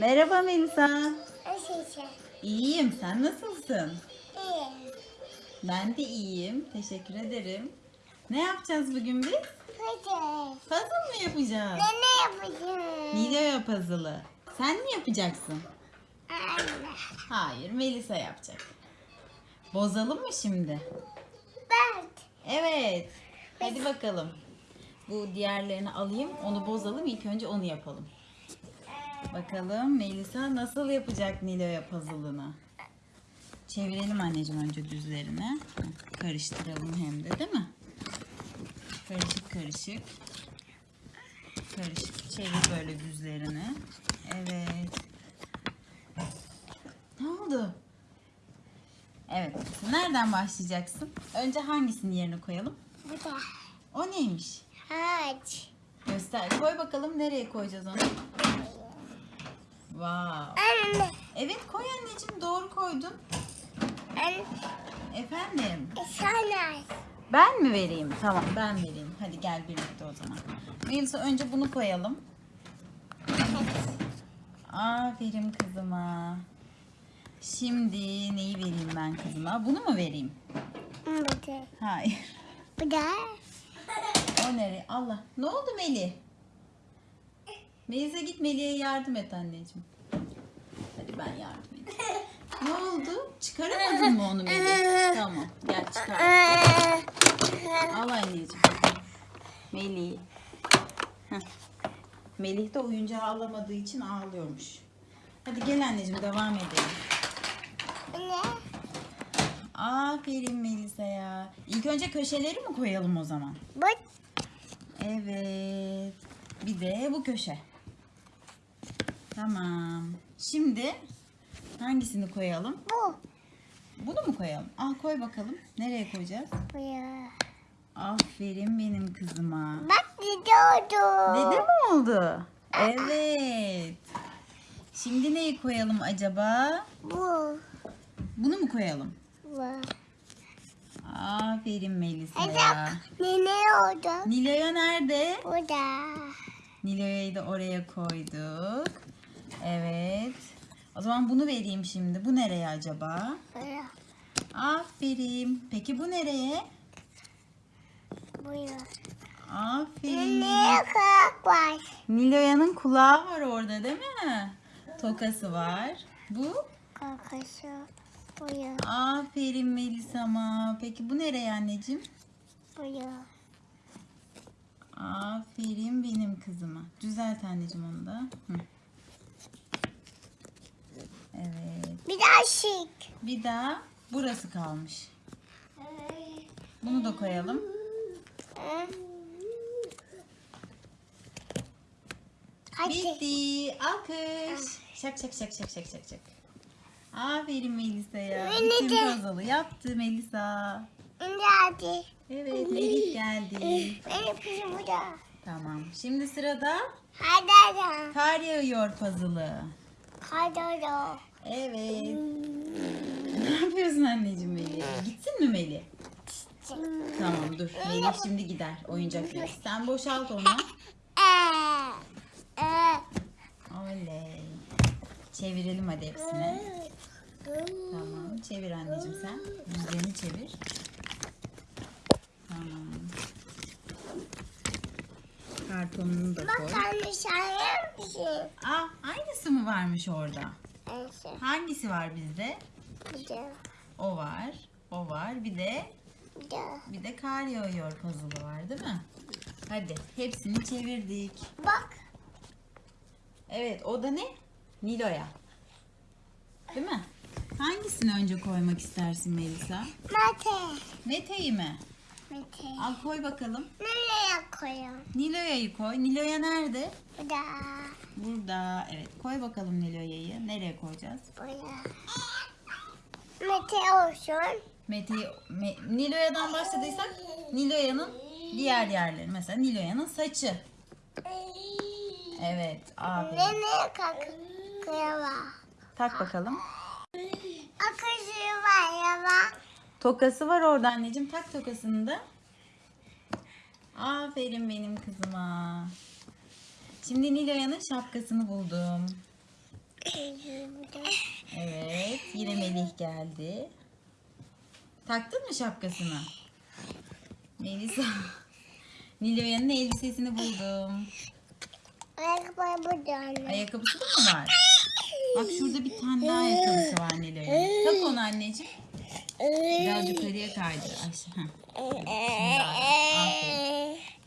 Merhaba Melisa. Nasılsın? İyiyim. Sen nasılsın? İyi. Ben de iyiyim. Teşekkür ederim. Ne yapacağız bugün biz? Hadi. Puzzle mı yapacağız? Ben ne yapacağım? Nilo'ya puzzle'ı. Sen mi yapacaksın? Anne. Hayır, Melisa yapacak. Bozalım mı şimdi? Ben. Evet. Hadi bakalım. Bu diğerlerini alayım. Onu bozalım. İlk önce onu yapalım. Bakalım Melisa nasıl yapacak Nilo'ya puzzle'ını? Çevirelim anneciğim önce düzlerine. Karıştıralım hem de değil mi? Karışık karışık. Karışık. Çevir böyle düzlerini. Evet. Ne oldu? Evet. Nereden başlayacaksın? Önce hangisini yerine koyalım? Bu da. O neymiş? Ağaç. Göster. Koy bakalım nereye koyacağız onu? Wow. Anne. Evet koy anneciğim doğru koydun. Anne. Efendim. Sana. Ben mi vereyim? Tamam ben vereyim. Hadi gel birlikte o zaman. Melisa önce bunu koyalım. Aferin kızıma. Şimdi neyi vereyim ben kızıma? Bunu mu vereyim? Da. Hayır. Bu da. O nereye? Allah. Ne oldu Melih? Melisa git Melih'e yardım et anneciğim. Hadi ben yardım edeyim. Ne oldu? Çıkaramadın mı onu Melih? Tamam. Gel çıkar. Al anneciğim. Melih. Heh. Melih de oyuncağı alamadığı için ağlıyormuş. Hadi gel anneciğim devam edelim. Anne. Aferin Melisa'ya. İlk önce köşeleri mi koyalım o zaman? Bu. Evet. Bir de bu köşe. Tamam. Şimdi hangisini koyalım? Bu. Bunu mu koyalım? Al koy bakalım. Nereye koyacağız? Bu ya. Aferin benim kızıma. Bak gidiyordu. Dede mi oldu? Evet. Şimdi neyi koyalım acaba? Bu. Bunu mu koyalım? Bu. Aferin Melisa'ya. Hadi. Ne ne oldu? Nilo'ya nerede? Bu da. Nilo'yu da oraya koyduk. Evet. O zaman bunu vereyim şimdi. Bu nereye acaba? Buraya. Aferin. Peki bu nereye? Buraya. Aferin. Ne kadar var? Nilo'yanın kulağı var orada değil mi? Tokası var. Bu? Kakası. Buraya. Aferin Melisa'ma. Peki bu nereye anneciğim? Buraya. Aferin benim kızıma. Düzelt anneciğim onu da. Hı. Evet. Bir daha şık. Bir daha burası kalmış. Bunu da koyalım. Hadi. Bitti. Alkış. Şak şak şak şak şak şak şak. Aferin Melisa'ya. Beni Bütün puzzle'ı yaptı Melisa. Hadi. Evet Melih geldi. Benim kızım burada. Tamam. Şimdi sırada Hadi kar yağıyor puzzle'ı. Hadi. Evet. Ne yapıyorsun anneciğim Melih? Gitsin mi Melih? Tamam dur. Melih şimdi gider oyuncakla. Sen boşalt onu. Oley. Çevirelim hadi hepsini. Tamam. Çevir anneciğim sen. Yüzlerini çevir. Tamam. Kartonunu da koy. Bak anne şahane misin? Aa, aynısı mı varmış orada? Neyse. Hangisi var bizde? Bir de. O var. O var. Bir de Bir de. bir de kar yağıyor puzzle'ı var değil mi? Hadi hepsini çevirdik. Bak. Evet o da ne? Nilo'ya. Değil mi? Hangisini önce koymak istersin Melisa? Mete. Mete'yi mi? Mete. Al koy bakalım. Nereye koyayım? Nilo'ya'yı koy. Nilo'ya nerede? Bu da. Burada. Evet koy bakalım Nilo'ya'yı. Nereye koyacağız? Buraya. Mete olsun. Mete'yi Me- Nilo'ya'dan başladıysak Nilo'ya'nın diğer yerleri. Mesela Nilo'ya'nın saçı. Evet. Aferin. Nereye kalkıyor? Tak bakalım. Akışı var ya bak. Tokası var orada anneciğim. Tak tokasını da. Aferin benim kızıma. Şimdi Nilo'yanın şapkasını buldum. Evet. Yine Melih geldi. Taktın mı şapkasını? Melisa. Nilo'yanın elbisesini buldum. Ayakkabı burada. Ayakkabısı da mı var? Bak şurada bir tane daha ayakkabısı var Nilo'yanın. Tak onu anneciğim. Biraz yukarıya kaydır. Ayşe. Evet.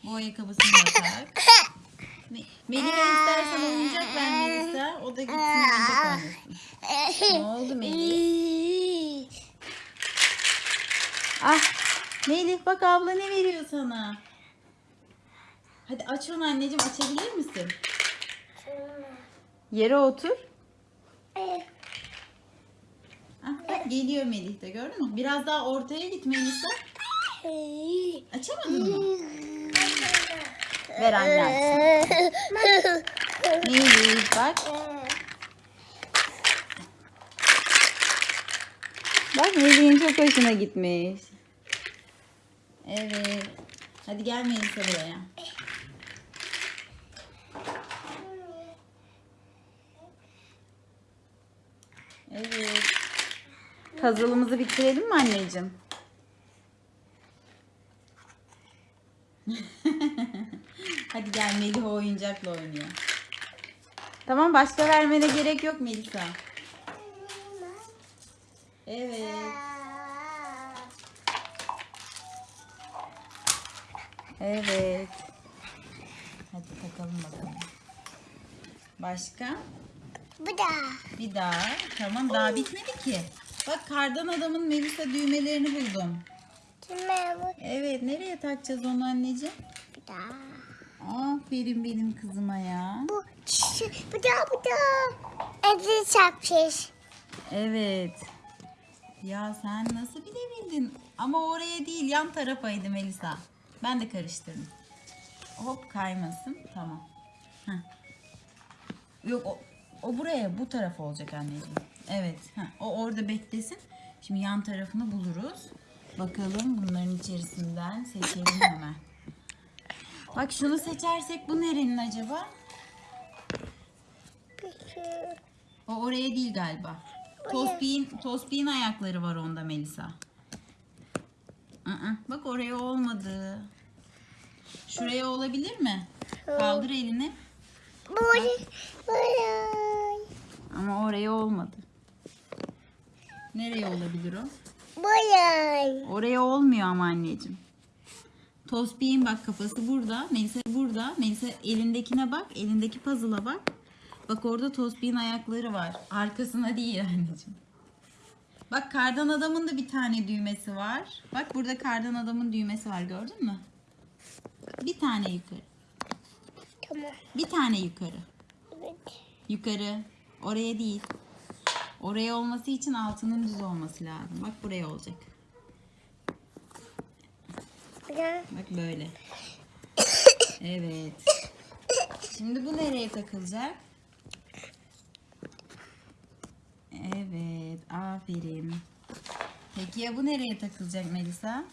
Bu ayakkabısını da tak. Me- Melih'e istersen oyuncak ver Melisa. O da gitsin oyuncak oynasın. Ne oldu Melih? Ah Melih bak abla ne veriyor sana? Hadi aç onu anneciğim açabilir misin? Yere otur. Bak geliyor Melih de gördün mü? Biraz daha ortaya git Melisa. Açamadın mı? Ver anne açsın. Melih bak. Bak Melih'in çok hoşuna gitmiş. Evet. Hadi gel Melisa buraya. Evet. Puzzle'ımızı bitirelim mi anneciğim? Hadi gel Melih o oyuncakla oynuyor. Tamam başka vermene gerek yok Melisa. Evet. Evet. Hadi takalım bakalım. Başka? Bu da. Bir daha. Tamam daha bitmedi ki. Bak kardan adamın Melisa düğmelerini buldum. Bu Evet nereye takacağız onu anneciğim? bu da. Aferin benim kızıma ya. Bu bu da bu da. Evde çarpmış. Evet. Ya sen nasıl bilebildin? Ama oraya değil yan tarafaydı Melisa. Ben de karıştırdım. Hop kaymasın. Tamam. Heh. Yok o, o buraya bu tarafa olacak anneciğim. Evet. Heh, o orada beklesin. Şimdi yan tarafını buluruz. Bakalım bunların içerisinden seçelim hemen. Bak şunu seçersek bu nerenin acaba? O oraya değil galiba. Tospi'nin ayakları var onda Melisa. Aa, bak oraya olmadı. Şuraya olabilir mi? Kaldır elini. Buraya. Ama oraya olmadı. Nereye olabilir o? Buraya. Oraya olmuyor ama anneciğim. Tospi'nin bak kafası burada. Melisa burada. Melisa elindekine bak. Elindeki puzzle'a bak. Bak orada Tospi'nin ayakları var. Arkasına değil anneciğim. Bak kardan adamın da bir tane düğmesi var. Bak burada kardan adamın düğmesi var gördün mü? Bir tane yukarı. Tamam. Bir tane yukarı. Evet. Yukarı. Oraya değil. Oraya olması için altının düz olması lazım. Bak buraya olacak. Bak böyle. Evet. Şimdi bu nereye takılacak? Evet. Aferin. Peki ya bu nereye takılacak Melisa?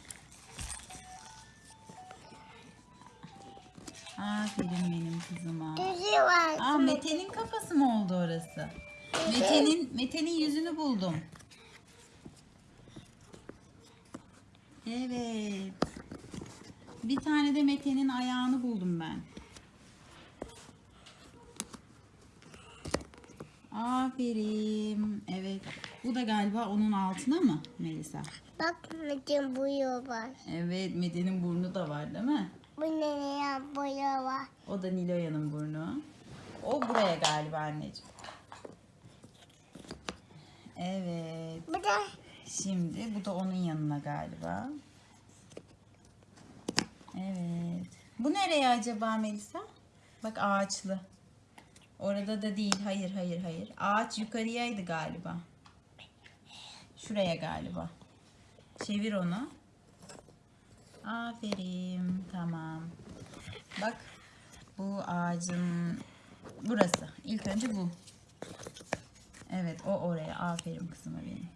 Aferin benim kızıma. Aa Mete'nin kafası mı oldu orası? Mete'nin Mete'nin yüzünü buldum. Evet. Bir tane de Mete'nin ayağını buldum ben. Aferin. Evet. Bu da galiba onun altına mı Melisa? Bak Metin boyu var. Evet Mete'nin burnu da var değil mi? Bu nereye boyu var. O da Niloya'nın burnu. O buraya galiba anneciğim. Evet. Bu da Şimdi bu da onun yanına galiba. Evet. Bu nereye acaba Melisa? Bak ağaçlı. Orada da değil. Hayır hayır hayır. Ağaç yukarıyaydı galiba. Şuraya galiba. Çevir onu. Aferin. Tamam. Bak. Bu ağacın burası. İlk önce bu. Evet o oraya. Aferin kızıma benim.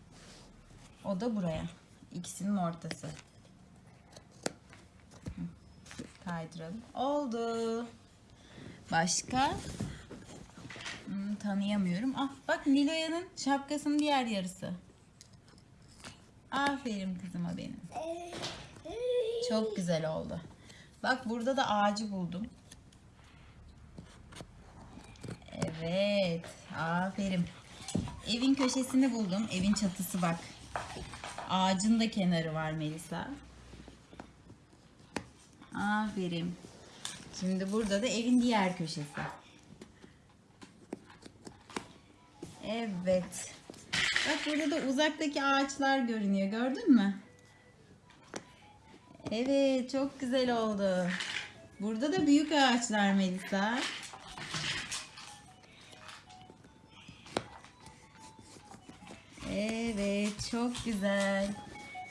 O da buraya. İkisinin ortası. Kaydıralım. Oldu. Başka? Hmm, tanıyamıyorum. Ah bak Nilo'yanın şapkasının diğer yarısı. Aferin kızıma benim. Çok güzel oldu. Bak burada da ağacı buldum. Evet. Aferin. Evin köşesini buldum. Evin çatısı bak. Ağacın da kenarı var Melisa. Aferin. Şimdi burada da evin diğer köşesi. Evet. Bak burada da uzaktaki ağaçlar görünüyor. Gördün mü? Evet, çok güzel oldu. Burada da büyük ağaçlar Melisa. Evet, çok güzel.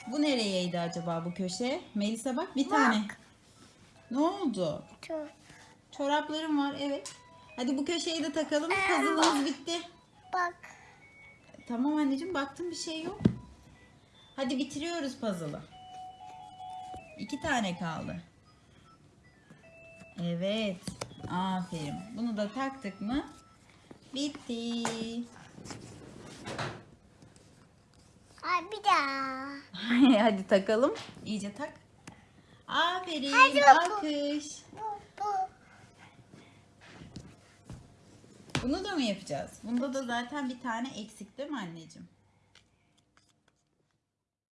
Bu nereyeydi acaba bu köşe? Melisa bak bir tane. Ne oldu? Çok. Çoraplarım var, evet. Hadi bu köşeyi de takalım. Puzzle'ımız bitti. Bak. Tamam anneciğim baktım bir şey yok. Hadi bitiriyoruz puzzle'ı. İki tane kaldı. Evet. Aferin. Bunu da taktık mı? Bitti. Ay bir daha. Hadi takalım. İyice tak. Aferin. Hadi. Alkış. Bu, bu. Bunu da mı yapacağız? Bunda da zaten bir tane eksik değil mi anneciğim?